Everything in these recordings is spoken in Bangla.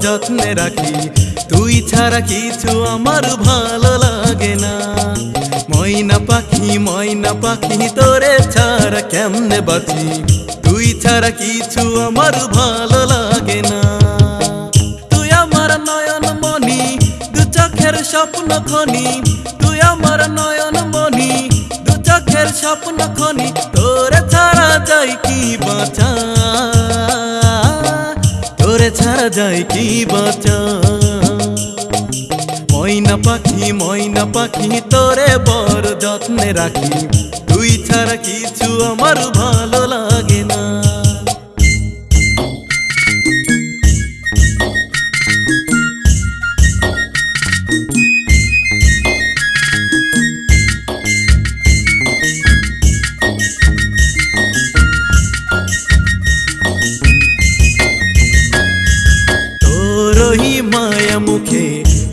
যত্নে রাখি। তুই ছাড়া কিছু আমার ভালো লাগে না। ময়না পাখি ময়না পাখি, তোরে ছাড়া কেমনে বাঁচি? তুই ছাড়া কিছু আমার ভালো লাগে না। তুই আমার নয়ন মনি দু চোখের স্বপ্ন খনি। তুই আমার নয়ন মনি দু চোখের স্বপ্ন খনি। তোরে ছাড়া যাই কি যায় কি বাঁচা? ময়না পাখি ময়না পাখি, তোরে বড় যত্নে রাখি। তুই ছাড়া কিছু আমার ভালো লাগে না।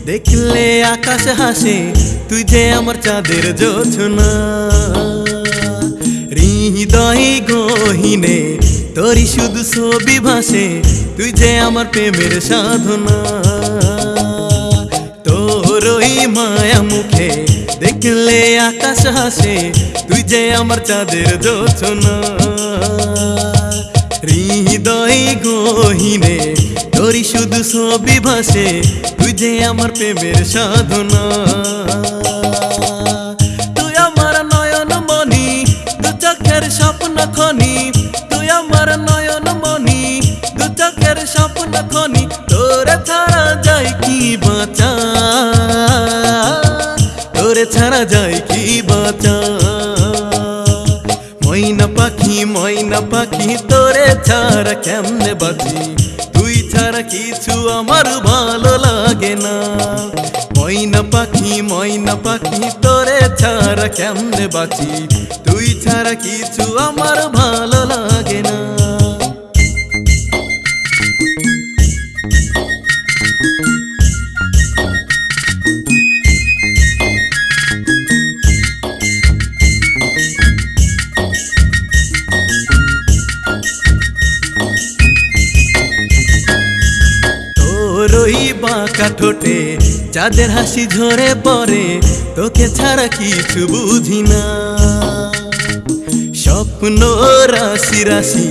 দেখলে আকাশ হাসে, তুই যে আমার চাঁদের জোছনা। হৃদয় গহিনে, তোরই শুধু ছবি ভাসে, তুই যে আমার প্রেমের সাধনা। তোরই মায়া মুখে দেখলে আকাশ হাসে, তুই যে আমার চাঁদের জোছনা। হৃদয় গহিনে তোরই শুধু ছবি ভাসে, তুই যে আমার প্রেমের সাধনা। তুই আমার নয়ন মনি দু চোখের স্বপ্ন খনি। তুই আমার নয়ন মনি দু চোখের স্বপ্ন খনি। তোরে ছাড়া যায় কি বাঁচা? তোরে ছাড়া যায় কি বাঁচা? ময়না পাখি ময়না পাখি, তোরে ছাড়া কেমনে বাঁচি? কিছু আমার ভালো লাগে না। ময়না পাখি ময়না পাখি, তোরে ছাড়া কেমনে বাঁচি? তুই ছাড়া কিছু আমার ভালো লাগে না। বাঁকা ঠোঁটে, যাদের হাসি ঝরে পড়ে, তোকে ছাড়া কিছু বুঝি না। স্বপ্ন রাশি রাশি,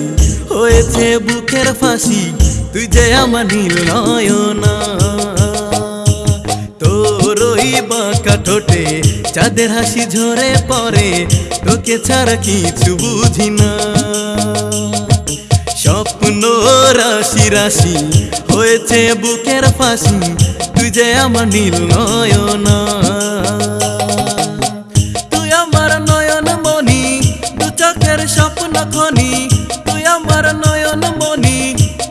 হয়েছে বুকের ফাঁসি, তুই যে আমার নীল নয়না। তোরই বাঁকা ঠোঁটে, যাদের হাসি ঝরে পড়ে, তোকে ছাড়া কিছু বুঝি না। রাশি হয়েছে বুকের ফাঁসি, তুই যে আমার নীল নয়না। তুই আমার নয়ন মনি দু চোখের স্বপ্ন খনি। তুই আমার নয়ন মনি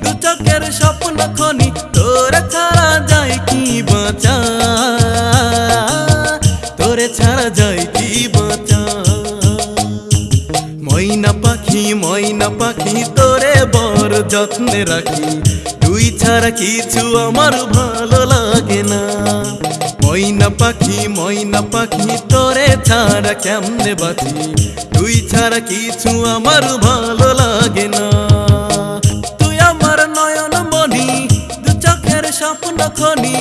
দু চোখের স্বপ্ন খনি। তোরে ছাড়া যায় কি বাঁচা? তোরে ছাড়া যায় কি বাঁচা? ময়না পাখি, তোরে বড় যত্নে রাখি। তুই ছাড়া কিছু আমার ভালো লাগে না। ময়না পাখি ময়না পাখি, তোরে ছাড়া কেমনে বাঁচি? তুই ছাড়া কিছু আমার ভালো লাগে না। তুই আমার নয়ন মনি দু চোখের স্বপ্ন খনি।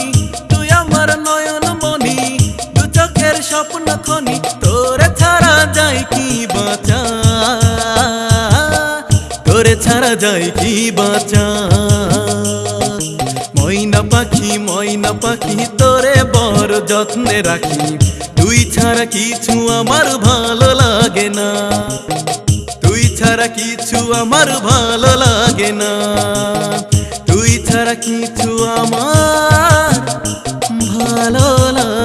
তোরে ছাড়া যায় কি বাঁচা? ময়না পাখি ময়না পাখি, তোরে বড় যত্নে রাখি। তুই ছাড়া কিছু আমার ভালো লাগে না। তুই ছাড়া কিছু আমার ভালো লাগে না। তুই ছাড়া কিছু আমার ভালো লাগে